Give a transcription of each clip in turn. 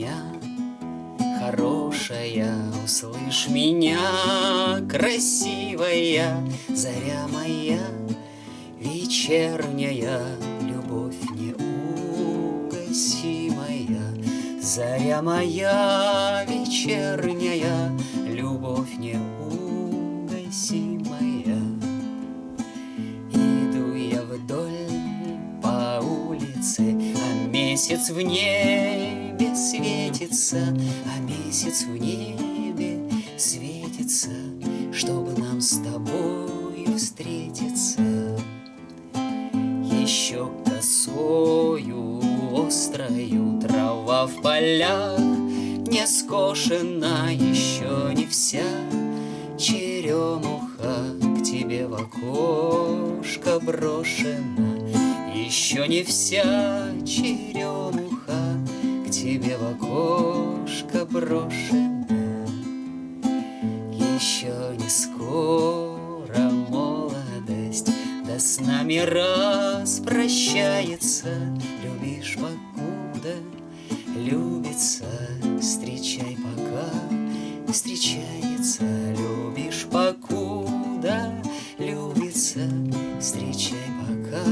меня, хорошая, услышь меня, красивая, заря моя, вечерняя, любовь неугасимая, заря моя, вечерняя, любовь неугасимая. Иду я вдоль по улице, а месяц в ней небе светится, а месяц в небе светится, чтобы нам с тобою встретиться. Еще косою острою трава в полях Не скошена еще не вся черемуха К тебе в окошко брошена Еще не вся черемуха Тебе в окошко брошена Еще не скоро молодость Да с нами распрощается. Любишь покуда любится Встречай пока встречается. Любишь покуда любится Встречай пока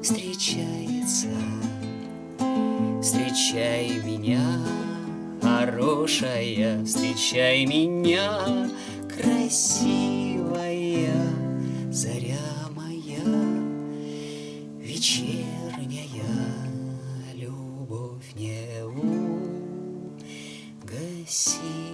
встречается встречай меня, хорошая, встречай меня, красивая заря моя, вечерняя любовь не угаси.